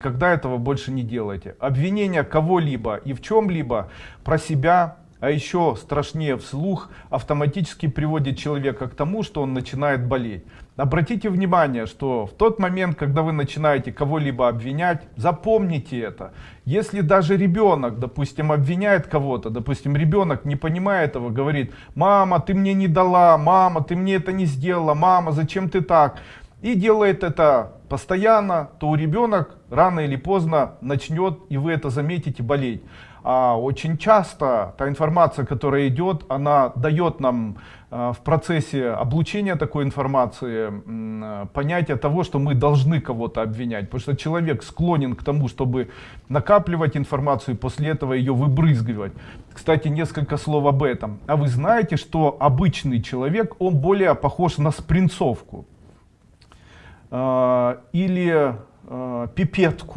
Когда этого больше не делайте. Обвинение кого-либо и в чем-либо про себя, а еще страшнее вслух, автоматически приводит человека к тому, что он начинает болеть. Обратите внимание, что в тот момент, когда вы начинаете кого-либо обвинять, запомните это. Если даже ребенок, допустим, обвиняет кого-то, допустим, ребенок не понимая этого, говорит, мама, ты мне не дала, мама, ты мне это не сделала, мама, зачем ты так? И делает это постоянно, то ребенок рано или поздно начнет, и вы это заметите, болеть. А очень часто та информация, которая идет, она дает нам э, в процессе облучения такой информации понятие того, что мы должны кого-то обвинять. Потому что человек склонен к тому, чтобы накапливать информацию и после этого ее выбрызгивать. Кстати, несколько слов об этом. А вы знаете, что обычный человек, он более похож на спринцовку. А, или а, пипетку